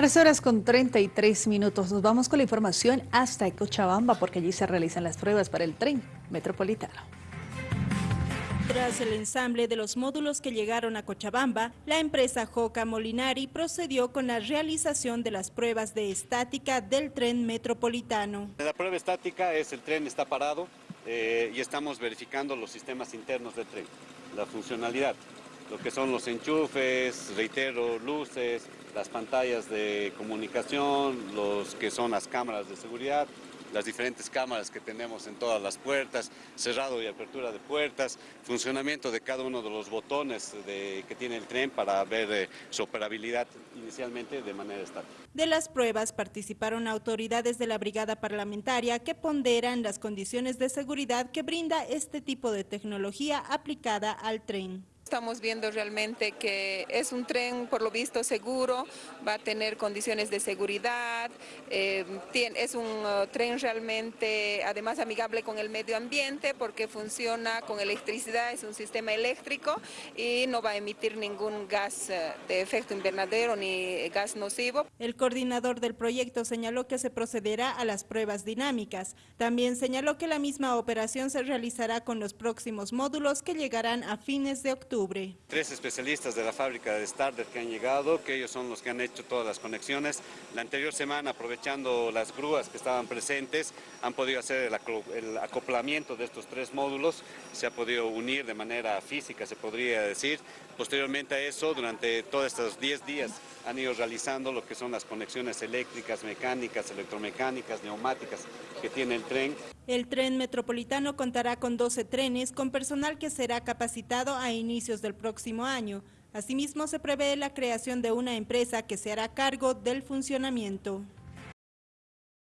Tres horas con 33 minutos. Nos vamos con la información hasta Cochabamba porque allí se realizan las pruebas para el tren metropolitano. Tras el ensamble de los módulos que llegaron a Cochabamba, la empresa Joca Molinari procedió con la realización de las pruebas de estática del tren metropolitano. La prueba estática es el tren está parado eh, y estamos verificando los sistemas internos del tren, la funcionalidad lo que son los enchufes, reitero, luces, las pantallas de comunicación, los que son las cámaras de seguridad, las diferentes cámaras que tenemos en todas las puertas, cerrado y apertura de puertas, funcionamiento de cada uno de los botones que tiene el tren para ver eh, su operabilidad inicialmente de manera estática. De las pruebas participaron autoridades de la brigada parlamentaria que ponderan las condiciones de seguridad que brinda este tipo de tecnología aplicada al tren. Estamos viendo realmente que es un tren, por lo visto, seguro, va a tener condiciones de seguridad, eh, es un uh, tren realmente, además, amigable con el medio ambiente porque funciona con electricidad, es un sistema eléctrico y no va a emitir ningún gas uh, de efecto invernadero ni gas nocivo. El coordinador del proyecto señaló que se procederá a las pruebas dinámicas. También señaló que la misma operación se realizará con los próximos módulos que llegarán a fines de Tres especialistas de la fábrica de Starter que han llegado, que ellos son los que han hecho todas las conexiones. La anterior semana, aprovechando las grúas que estaban presentes, han podido hacer el acoplamiento de estos tres módulos, se ha podido unir de manera física, se podría decir. Posteriormente a eso, durante todos estos 10 días, han ido realizando lo que son las conexiones eléctricas, mecánicas, electromecánicas, neumáticas que tiene el tren. El tren metropolitano contará con 12 trenes con personal que será capacitado a inicios del próximo año. Asimismo, se prevé la creación de una empresa que se hará cargo del funcionamiento.